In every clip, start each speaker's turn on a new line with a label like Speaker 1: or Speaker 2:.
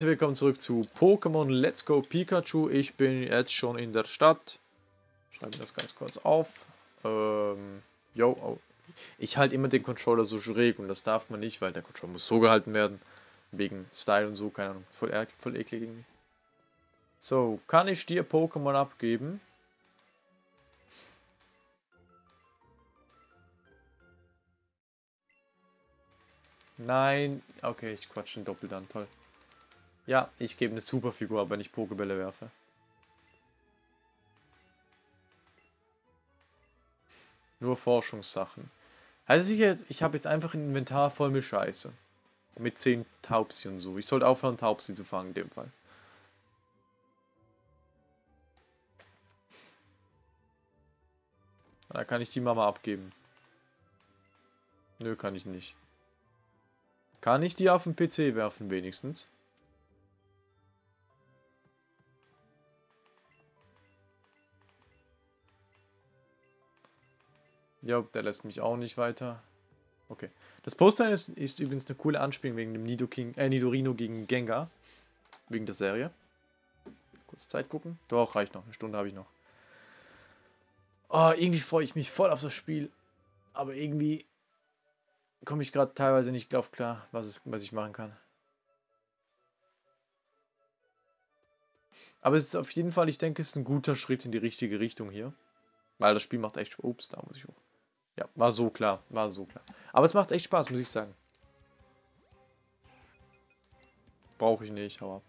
Speaker 1: Willkommen zurück zu Pokémon Let's Go Pikachu. Ich bin jetzt schon in der Stadt. Schreibe das ganz kurz auf. Ähm, yo, oh. Ich halte immer den Controller so schräg und das darf man nicht, weil der Controller muss so gehalten werden. Wegen Style und so, keine Ahnung. Voll, voll eklig irgendwie. So, kann ich dir Pokémon abgeben? Nein. Okay, ich quatsch den Doppel dann. Toll. Ja, ich gebe eine Superfigur, aber nicht Pokebälle werfe. Nur Forschungssachen. Also ich, ich habe jetzt einfach ein Inventar voll mit Scheiße. Mit 10 Taubsi und so. Ich sollte aufhören, Taubsi zu fangen in dem Fall. Da kann ich die Mama abgeben. Nö, kann ich nicht. Kann ich die auf den PC werfen wenigstens? Ja, der lässt mich auch nicht weiter. Okay. Das Poster ist, ist übrigens eine coole Anspielung wegen dem Nido King, äh, Nidorino gegen Gengar. Wegen der Serie. Kurz Zeit gucken. Doch, reicht noch. Eine Stunde habe ich noch. Oh, irgendwie freue ich mich voll auf das Spiel. Aber irgendwie komme ich gerade teilweise nicht drauf klar, was, es, was ich machen kann. Aber es ist auf jeden Fall, ich denke, es ist ein guter Schritt in die richtige Richtung hier. Weil das Spiel macht echt. Ups, da muss ich hoch. Ja, war so klar, war so klar. Aber es macht echt Spaß, muss ich sagen. Brauche ich nicht, aber...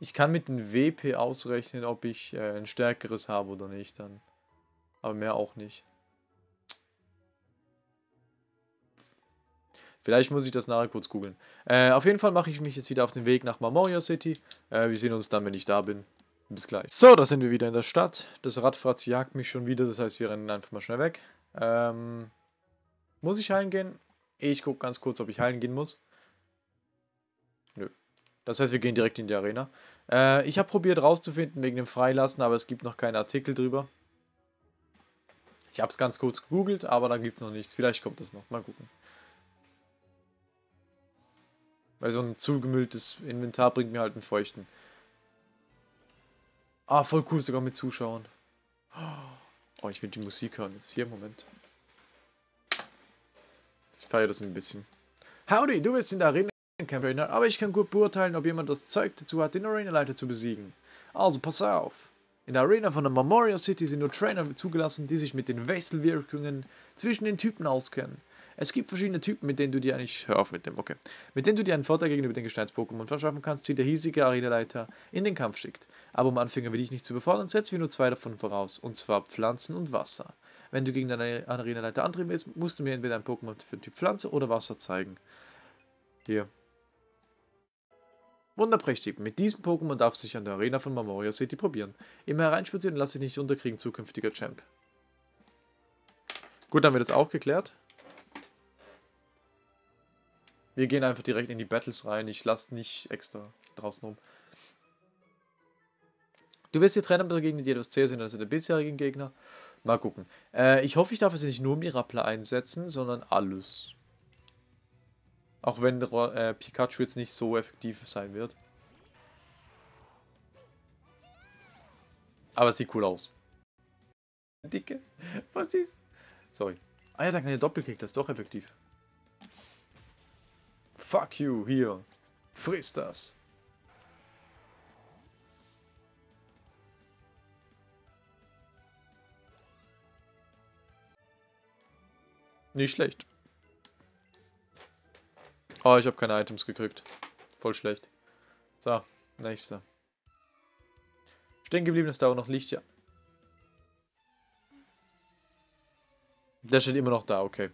Speaker 1: Ich kann mit dem WP ausrechnen, ob ich äh, ein stärkeres habe oder nicht dann. Aber mehr auch nicht. Vielleicht muss ich das nachher kurz googeln. Äh, auf jeden Fall mache ich mich jetzt wieder auf den Weg nach Marmoria City. Äh, wir sehen uns dann, wenn ich da bin. Bis gleich. So, da sind wir wieder in der Stadt. Das Radfratz jagt mich schon wieder, das heißt, wir rennen einfach mal schnell weg. Ähm, muss ich heilen gehen? Ich gucke ganz kurz, ob ich heilen gehen muss. Nö. Das heißt, wir gehen direkt in die Arena. Äh, ich habe probiert rauszufinden wegen dem Freilassen, aber es gibt noch keine Artikel drüber. Ich habe es ganz kurz gegoogelt, aber da gibt es noch nichts. Vielleicht kommt es noch. Mal gucken. Weil so ein zugemülltes Inventar bringt mir halt einen feuchten. Ah, voll cool, sogar mit Zuschauern. Oh, ich will die Musik hören. Jetzt hier, Moment. Ich feiere das ein bisschen. Howdy, du bist in der Arena Campaigner, aber ich kann gut beurteilen, ob jemand das Zeug dazu hat, den Arena-Leiter zu besiegen. Also pass auf. In der Arena von der Memorial City sind nur Trainer zugelassen, die sich mit den Wechselwirkungen zwischen den Typen auskennen. Es gibt verschiedene Typen, mit denen du dir eigentlich, hör auf mit dem, okay, mit denen du dir einen Vorteil gegenüber den Gesteins-Pokémon verschaffen kannst, die der hiesige Arenaleiter in den Kampf schickt. Aber um Anfänger wie dich nicht zu befordern, setzen wir nur zwei davon voraus, und zwar Pflanzen und Wasser. Wenn du gegen deine Arenaleiter antreten willst, musst du mir entweder ein Pokémon für Typ Pflanze oder Wasser zeigen. Hier, Wunderprächtig. Mit diesem Pokémon darfst du dich an der Arena von Memoria City probieren. Immer hereinspazieren, lass dich nicht unterkriegen, zukünftiger Champ. Gut, haben wir das auch geklärt. Wir gehen einfach direkt in die Battles rein. Ich lasse nicht extra draußen rum. Du wirst die Trainer begegnen, die etwas zäher sind als der bisherigen Gegner. Mal gucken. Äh, ich hoffe, ich darf jetzt nicht nur Mirapla einsetzen, sondern alles. Auch wenn äh, Pikachu jetzt nicht so effektiv sein wird. Aber es sieht cool aus. Dicke. Was ist? Sorry. Ah ja, da kann der Doppelkick, das ist doch effektiv. Fuck you, hier. Friss das. Nicht schlecht. Oh, ich habe keine Items gekriegt. Voll schlecht. So, nächster. Stehen geblieben ist da auch noch Licht, ja. Der steht immer noch da, okay.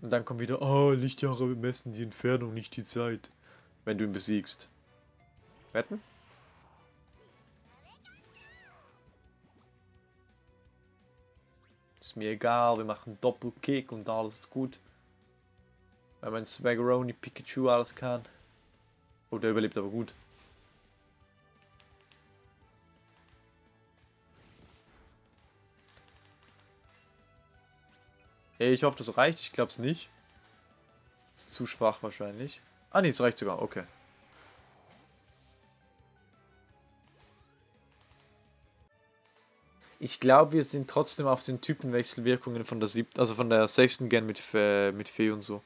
Speaker 1: Und dann kommt wieder, oh, Lichtjahre messen die Entfernung, nicht die Zeit. Wenn du ihn besiegst. Wetten? Ist mir egal, wir machen Doppelkick und alles ist gut. Weil mein Swaggeroni Pikachu alles kann. Oh, der überlebt aber gut. Ich hoffe, das reicht. Ich glaube es nicht. Ist zu schwach wahrscheinlich. Ah, nee, es reicht sogar. Okay. Ich glaube, wir sind trotzdem auf den Typenwechselwirkungen von der siebten, also von der sechsten Gen mit, äh, mit Fee und so.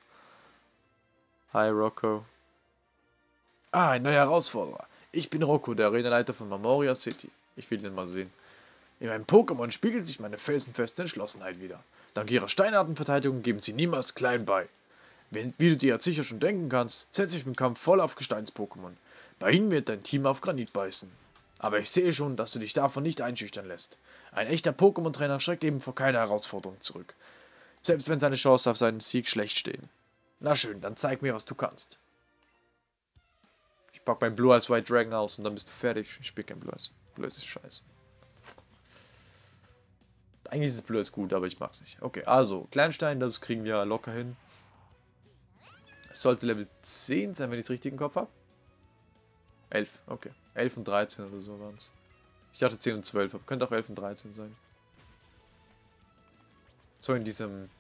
Speaker 1: Hi, Rocco. Ah, ein neuer Herausforderer. Ich bin Rocco, der Arenaleiter von Memoria City. Ich will den mal sehen. In meinem Pokémon spiegelt sich meine felsenfeste Entschlossenheit wieder. Dank ihrer Steinartenverteidigung geben sie niemals klein bei. Wie du dir jetzt sicher schon denken kannst, setze ich im Kampf voll auf Gesteins-Pokémon. Bei ihnen wird dein Team auf Granit beißen. Aber ich sehe schon, dass du dich davon nicht einschüchtern lässt. Ein echter Pokémon-Trainer schreckt eben vor keiner Herausforderung zurück. Selbst wenn seine Chancen auf seinen Sieg schlecht stehen. Na schön, dann zeig mir, was du kannst. Ich pack mein Blue Eyes White Dragon aus und dann bist du fertig. Ich spiel kein Blue Eyes. Blue Eyes ist scheiße. Eigentlich ist es Blue Eyes gut, aber ich mag's nicht. Okay, also, Kleinstein, das kriegen wir locker hin. Es sollte Level 10 sein, wenn ich es richtig im Kopf habe. 11, okay. 11 und 13 oder so waren es. Ich dachte 10 und 12, aber könnte auch 11 und 13 sein. So in diesem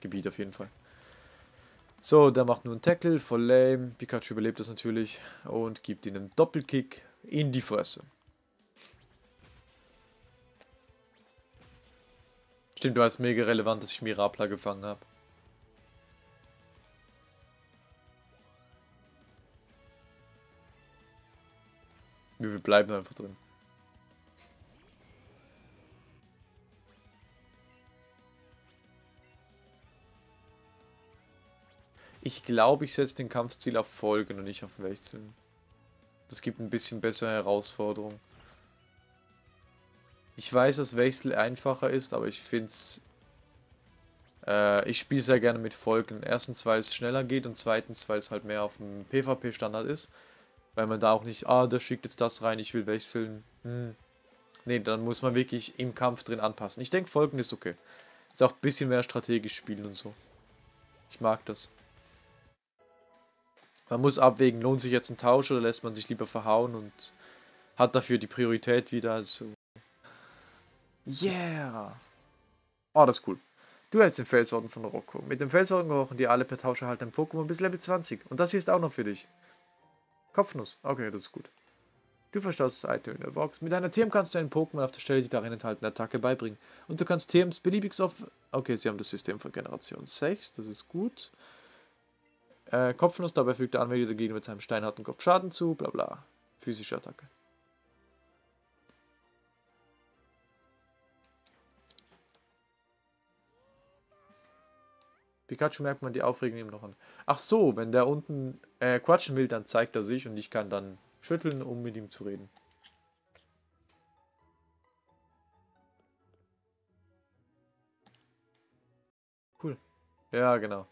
Speaker 1: Gebiet auf jeden Fall. So, der macht nur einen Tackle, voll lame. Pikachu überlebt das natürlich und gibt ihm einen Doppelkick in die Fresse. Stimmt, war es mega relevant, dass ich Mirapla gefangen habe. Wir bleiben einfach drin. Ich glaube, ich setze den Kampfstil auf Folgen und nicht auf Wechseln. Das gibt ein bisschen bessere Herausforderung. Ich weiß, dass Wechsel einfacher ist, aber ich finde es... Äh, ich spiele sehr gerne mit Folgen. Erstens, weil es schneller geht und zweitens, weil es halt mehr auf dem PvP-Standard ist. Weil man da auch nicht, ah, der schickt jetzt das rein, ich will wechseln. Hm. Nee, dann muss man wirklich im Kampf drin anpassen. Ich denke, Folgen ist okay. Ist auch ein bisschen mehr strategisch spielen und so. Ich mag das. Man muss abwägen, lohnt sich jetzt ein Tausch oder lässt man sich lieber verhauen und hat dafür die Priorität wieder. Also. Yeah! Oh, das ist cool. Du hältst den Felsorden von Rocco. Mit dem Felsorden gehorchen dir alle per Tausch erhaltenen Pokémon bis Level 20. Und das hier ist auch noch für dich. Kopfnuss. Okay, das ist gut. Du verstaust das Item in der Box. Mit einer TM kannst du einen Pokémon auf der Stelle die darin enthaltene Attacke beibringen. Und du kannst TMs beliebig auf... Okay, sie haben das System von Generation 6. Das ist gut. Äh, Kopfnuss, dabei fügt der Anwender dagegen mit seinem steinharten Kopf Schaden zu. Bla bla. Physische Attacke. Pikachu merkt man die Aufregung ihm noch an. Ach so, wenn der unten äh, quatschen will, dann zeigt er sich und ich kann dann schütteln, um mit ihm zu reden. Cool. Ja, genau.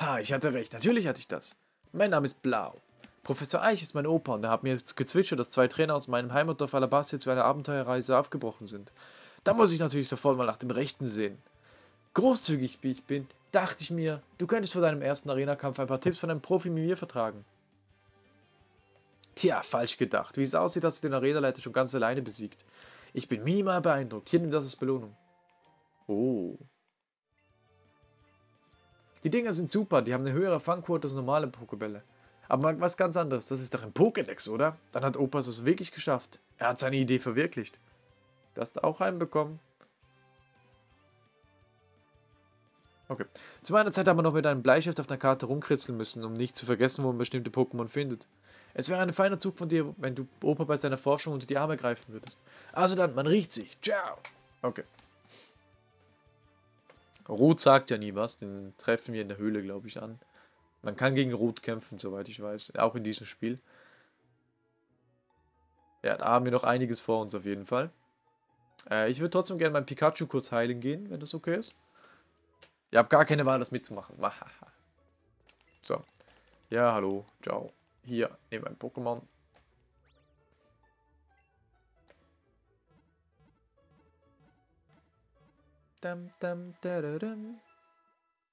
Speaker 1: Ha, ich hatte recht. Natürlich hatte ich das. Mein Name ist Blau. Professor Eich ist mein Opa und er hat mir jetzt gezwitschert, dass zwei Trainer aus meinem Heimatdorf Alabastia zu einer Abenteuerreise aufgebrochen sind. Da muss ich natürlich sofort mal nach dem Rechten sehen. Großzügig wie ich bin, dachte ich mir, du könntest vor deinem ersten Arena-Kampf ein paar Tipps von einem Profi wie mir vertragen. Tja, falsch gedacht. Wie es aussieht, hast du den Arenaleiter schon ganz alleine besiegt. Ich bin minimal beeindruckt. Hier nimm das als Belohnung. Oh. Die Dinger sind super, die haben eine höhere Fangquote als normale Pokebälle. Aber was ganz anderes, das ist doch ein Pokédex, oder? Dann hat Opas es wirklich geschafft. Er hat seine Idee verwirklicht. Du hast auch einen bekommen. Okay. Zu meiner Zeit haben wir noch mit einem Bleistift auf der Karte rumkritzeln müssen, um nicht zu vergessen, wo man bestimmte Pokémon findet. Es wäre ein feiner Zug von dir, wenn du Opa bei seiner Forschung unter die Arme greifen würdest. Also dann, man riecht sich. Ciao. Okay. Rot sagt ja nie was, den treffen wir in der Höhle, glaube ich, an. Man kann gegen Rot kämpfen, soweit ich weiß, auch in diesem Spiel. Ja, da haben wir noch einiges vor uns auf jeden Fall. Äh, ich würde trotzdem gerne mein Pikachu kurz heilen gehen, wenn das okay ist. Ihr habt gar keine Wahl, das mitzumachen. so. Ja, hallo. Ciao. Hier, nehme ein Pokémon.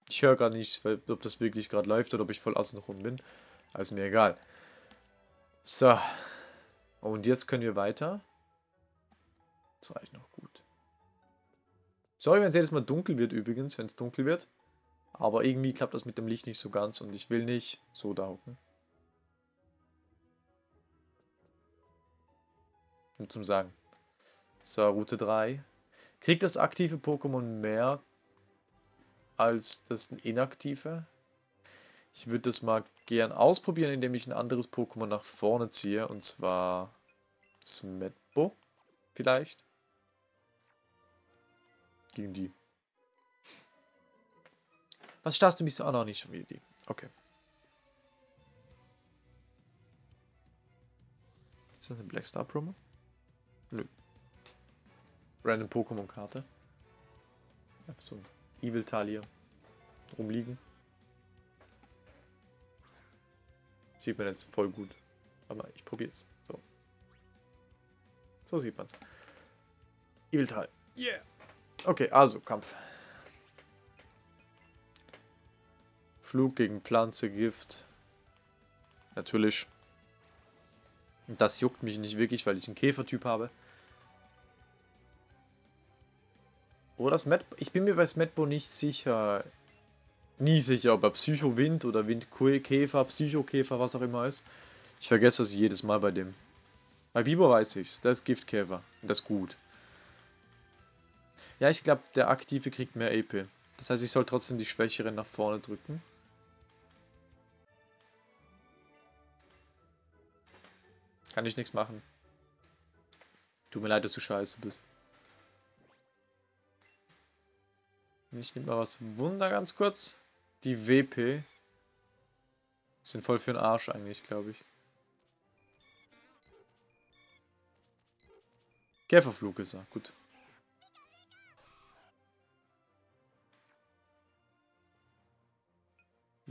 Speaker 1: Ich höre gerade nicht, ob das wirklich gerade läuft oder ob ich voll außenrum bin. Also mir egal. So. Und jetzt können wir weiter. Das reicht noch gut. Sorry, wenn es jedes Mal dunkel wird übrigens, wenn es dunkel wird. Aber irgendwie klappt das mit dem Licht nicht so ganz und ich will nicht so da hocken. Nur zum Sagen. So, Route 3. Kriegt das aktive Pokémon mehr als das inaktive? Ich würde das mal gern ausprobieren, indem ich ein anderes Pokémon nach vorne ziehe. Und zwar Smetbo vielleicht. Gegen die. Was starrst du mich so? Ah, noch nicht schon wieder die. Okay. Ist das eine Blackstar Promo? Nö. Random Pokémon-Karte. Einfach so ein Evil Talia rumliegen. Sieht man jetzt voll gut. Aber ich probier's. So. So sieht man's. Evil Tal. Yeah. Okay, also Kampf. Flug gegen Pflanze, Gift. Natürlich. Das juckt mich nicht wirklich, weil ich einen Käfertyp habe. Oder Smet ich bin mir bei Smetbo nicht sicher. Nie sicher, ob er Psycho-Wind oder Windkäfer, Psychokäfer, was auch immer ist. Ich vergesse das jedes Mal bei dem. Bei Biber weiß ich's. Der ist Giftkäfer. Und das ist gut. Ja, ich glaube, der Aktive kriegt mehr AP. Das heißt, ich soll trotzdem die Schwächeren nach vorne drücken. Kann ich nichts machen. Tut mir leid, dass du scheiße bist. Ich nehme mal was Wunder ganz kurz. Die WP. Sind voll für den Arsch eigentlich, glaube ich. Käferflug ist er, gut.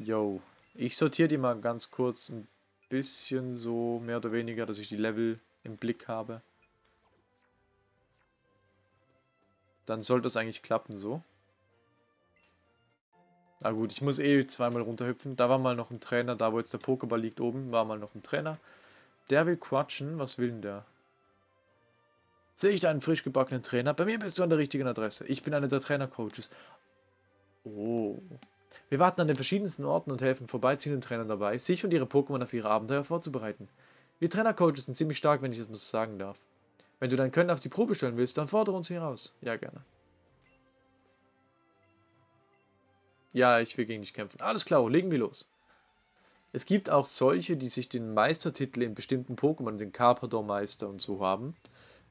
Speaker 1: Yo. Ich sortiere die mal ganz kurz ein bisschen so, mehr oder weniger, dass ich die Level im Blick habe. Dann sollte es eigentlich klappen so. Na gut, ich muss eh zweimal runterhüpfen. Da war mal noch ein Trainer, da wo jetzt der Pokéball liegt oben, war mal noch ein Trainer. Der will quatschen. Was will denn der? Sehe ich da einen frisch gebackenen Trainer? Bei mir bist du an der richtigen Adresse. Ich bin einer der Trainer-Coaches. Oh. Wir warten an den verschiedensten Orten und helfen vorbeiziehenden Trainern dabei, sich und ihre Pokémon auf ihre Abenteuer vorzubereiten. Wir Trainer-Coaches sind ziemlich stark, wenn ich das mal so sagen darf. Wenn du dein Können auf die Probe stellen willst, dann fordere uns hier raus. Ja, gerne. Ja, ich will gegen dich kämpfen. Alles klar, legen wir los. Es gibt auch solche, die sich den Meistertitel in bestimmten Pokémon, den Carpador-Meister und so haben.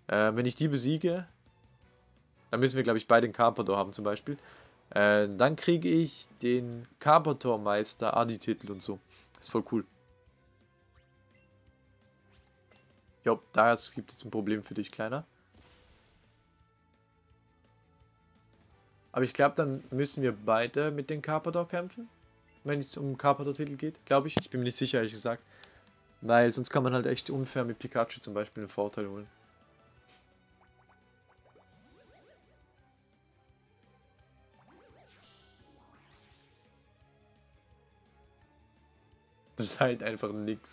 Speaker 1: Äh, wenn ich die besiege, dann müssen wir, glaube ich, beide den Carpador haben zum Beispiel. Äh, dann kriege ich den Carpador-Meister Adi-Titel und so. Ist voll cool. Jo, da gibt es ein Problem für dich, Kleiner. Aber ich glaube, dann müssen wir beide mit den Carpador kämpfen. Wenn es um Carpador-Titel geht, glaube ich. Ich bin mir nicht sicher, ehrlich gesagt. Weil sonst kann man halt echt unfair mit Pikachu zum Beispiel einen Vorteil holen. ist halt einfach nix.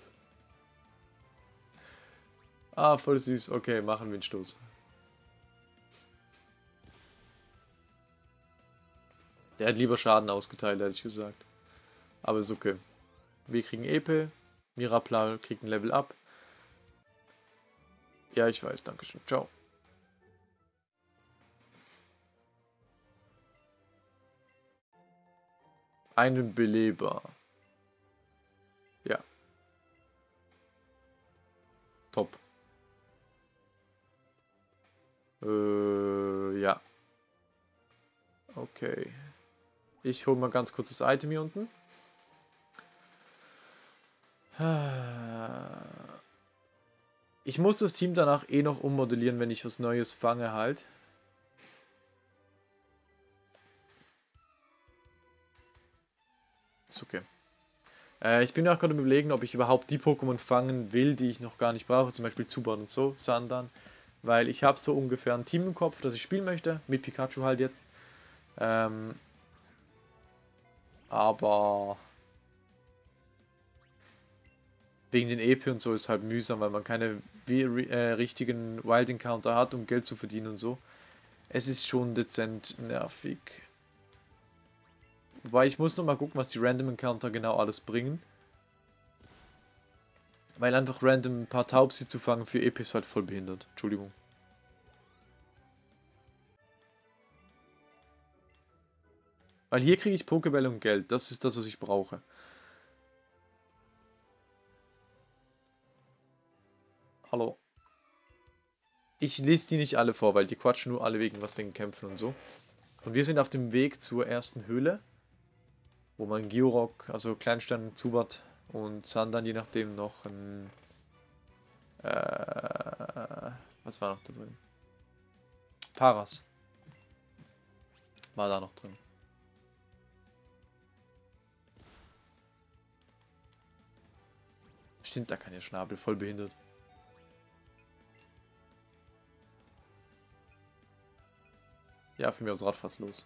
Speaker 1: Ah, voll süß. Okay, machen wir einen Stoß. Der hat lieber Schaden ausgeteilt, ehrlich gesagt. Aber ist okay. Wir kriegen Epe. Mirapla kriegt ein Level up. Ja, ich weiß, danke schön. Ciao. Einen Beleber. Äh, ja. Okay. Ich hole mal ganz kurz das Item hier unten. Ich muss das Team danach eh noch ummodellieren, wenn ich was Neues fange halt. Ist okay. Äh, ich bin auch gerade überlegen, ob ich überhaupt die Pokémon fangen will, die ich noch gar nicht brauche. Zum Beispiel Zubat und so, Sandan. Weil ich habe so ungefähr ein Team im Kopf, das ich spielen möchte. Mit Pikachu halt jetzt. Ähm, aber wegen den EP und so ist halt mühsam, weil man keine äh, richtigen Wild Encounter hat, um Geld zu verdienen und so. Es ist schon dezent nervig. Wobei ich muss noch mal gucken, was die Random Encounter genau alles bringen. Weil einfach random ein paar Taubsi zu fangen für EP ist halt voll behindert. Entschuldigung. Weil hier kriege ich Pokébälle und Geld. Das ist das, was ich brauche. Hallo. Ich lese die nicht alle vor, weil die quatschen nur alle wegen was wegen Kämpfen und so. Und wir sind auf dem Weg zur ersten Höhle, wo man Giorok, also Kleinstein, Zubat und Sandan je nachdem noch ein... Äh, was war noch da drin? Paras. War da noch drin. Stimmt, da kann ja Schnabel, voll behindert. Ja, für mich aus Rad fast los.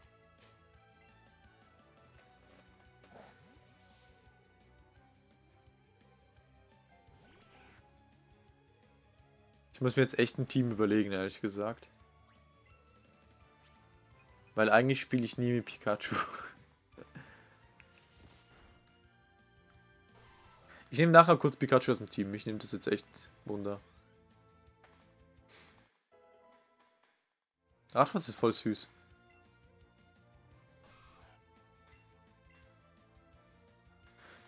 Speaker 1: Ich muss mir jetzt echt ein Team überlegen, ehrlich gesagt. Weil eigentlich spiele ich nie mit Pikachu. Ich nehme nachher kurz Pikachu aus dem Team. Mich nimmt das jetzt echt Wunder. Radfass ist voll süß.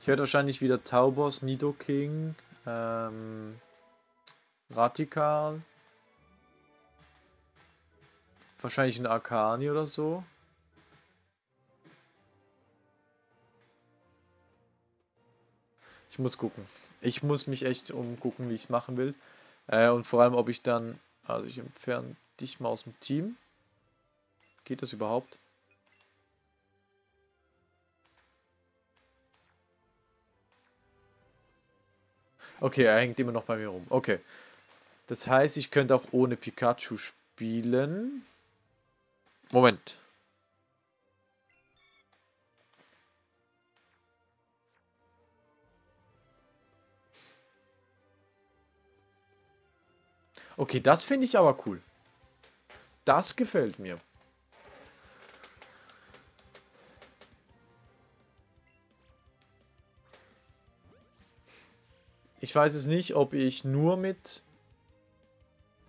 Speaker 1: Ich werde wahrscheinlich wieder Taubos, Nidoking, ähm, Radikal. Wahrscheinlich ein Arcani oder so. Ich muss gucken. Ich muss mich echt umgucken, wie ich es machen will. Äh, und vor allem, ob ich dann... Also ich entferne dich mal aus dem Team. Geht das überhaupt? Okay, er hängt immer noch bei mir rum. Okay. Das heißt, ich könnte auch ohne Pikachu spielen. Moment. Okay, das finde ich aber cool. Das gefällt mir. Ich weiß es nicht, ob ich nur mit...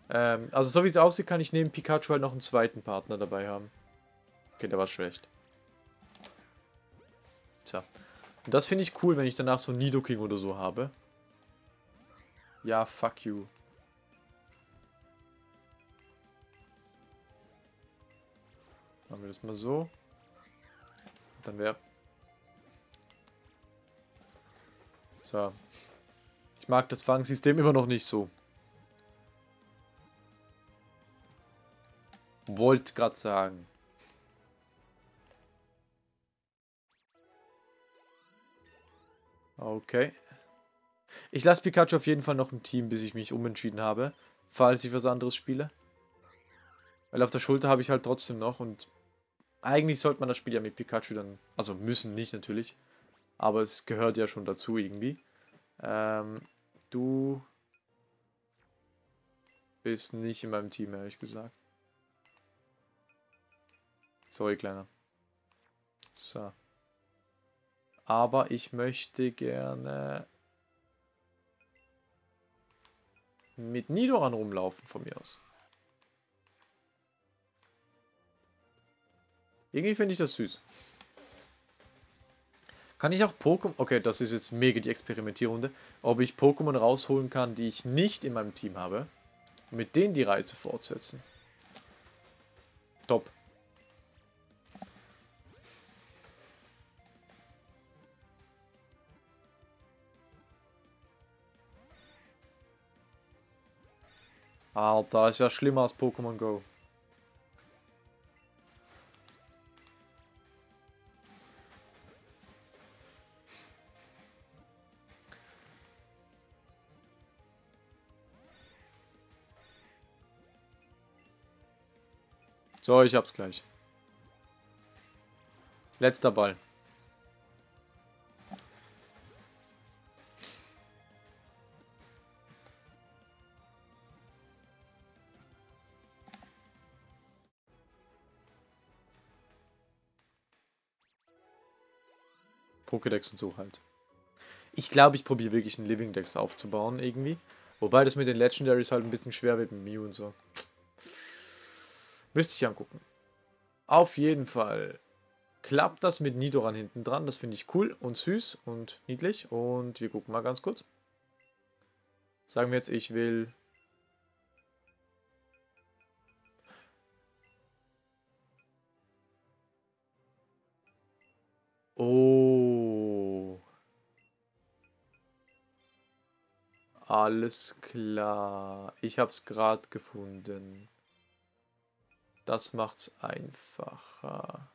Speaker 1: Ähm, also so wie es aussieht, kann ich neben Pikachu halt noch einen zweiten Partner dabei haben. Okay, der war schlecht. Tja. Und das finde ich cool, wenn ich danach so Nidoking oder so habe. Ja, fuck you. Machen wir das mal so. Dann wäre... So. Ich mag das Fangsystem immer noch nicht so. Wollte gerade sagen. Okay. Ich lasse Pikachu auf jeden Fall noch im Team, bis ich mich umentschieden habe. Falls ich was anderes spiele. Weil auf der Schulter habe ich halt trotzdem noch und eigentlich sollte man das Spiel ja mit Pikachu dann, also müssen nicht natürlich, aber es gehört ja schon dazu irgendwie. Ähm, du bist nicht in meinem Team, ehrlich gesagt. Sorry, Kleiner. So. Aber ich möchte gerne mit Nidoran rumlaufen von mir aus. Irgendwie finde ich das süß. Kann ich auch Pokémon... Okay, das ist jetzt mega die Experimentierrunde. Ob ich Pokémon rausholen kann, die ich nicht in meinem Team habe. Mit denen die Reise fortsetzen. Top. Alter, ist ja schlimmer als Pokémon Go. So, ich hab's gleich. Letzter Ball. Pokédex und so halt. Ich glaube, ich probiere wirklich einen Living Dex aufzubauen irgendwie. Wobei das mit den Legendaries halt ein bisschen schwer wird mit Mew und so. Müsste ich angucken. Auf jeden Fall klappt das mit Nidoran hinten dran. Das finde ich cool und süß und niedlich. Und wir gucken mal ganz kurz. Sagen wir jetzt, ich will... Oh. Alles klar. Ich habe es gerade gefunden. Das macht's einfacher.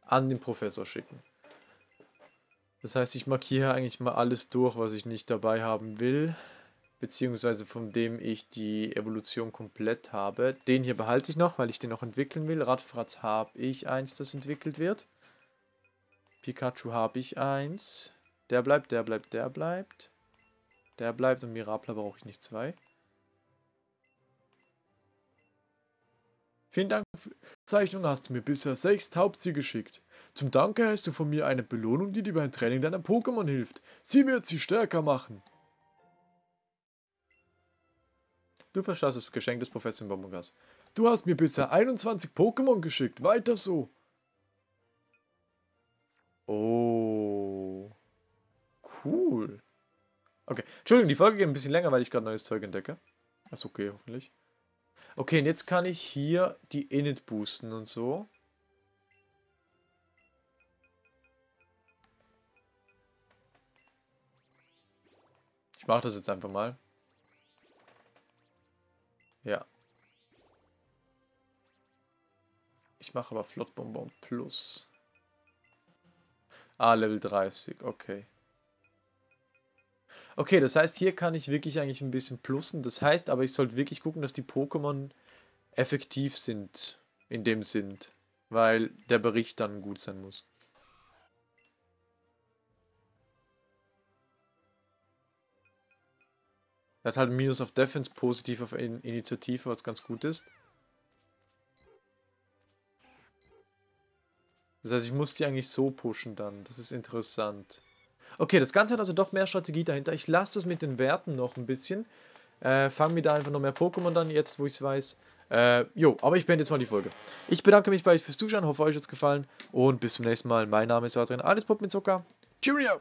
Speaker 1: An den Professor schicken. Das heißt, ich markiere eigentlich mal alles durch, was ich nicht dabei haben will. Beziehungsweise von dem ich die Evolution komplett habe. Den hier behalte ich noch, weil ich den noch entwickeln will. Radfratz habe ich eins, das entwickelt wird. Pikachu habe ich eins. Der bleibt, der bleibt, der bleibt. Der bleibt und Mirapla brauche ich nicht zwei. Vielen Dank für die Zeichnung, hast du mir bisher sechs Taubsi geschickt. Zum Danke hast du von mir eine Belohnung, die dir beim Training deiner Pokémon hilft. Sie wird sie stärker machen. Du verstehst das Geschenk des Professor Bonbongas. Du hast mir bisher 21 Pokémon geschickt. Weiter so. Cool. Okay. Entschuldigung, die Folge geht ein bisschen länger, weil ich gerade neues Zeug entdecke. ist okay, hoffentlich. Okay, und jetzt kann ich hier die Init boosten und so. Ich mache das jetzt einfach mal. Ja. Ich mache aber Flottbonbon Plus. Ah, Level 30, okay. Okay, das heißt, hier kann ich wirklich eigentlich ein bisschen plussen. Das heißt aber, ich sollte wirklich gucken, dass die Pokémon effektiv sind. In dem Sinn. Weil der Bericht dann gut sein muss. Er hat halt Minus auf Defense, positiv auf In Initiative, was ganz gut ist. Das heißt, ich muss die eigentlich so pushen dann. Das ist interessant. Okay, das Ganze hat also doch mehr Strategie dahinter. Ich lasse das mit den Werten noch ein bisschen. Äh, Fangen wir da einfach noch mehr Pokémon dann, jetzt wo ich es weiß. Äh, jo, aber ich beende jetzt mal die Folge. Ich bedanke mich bei euch fürs Zuschauen, hoffe euch hat es gefallen und bis zum nächsten Mal. Mein Name ist Adrian, alles Pop mit Zucker. Cheerio!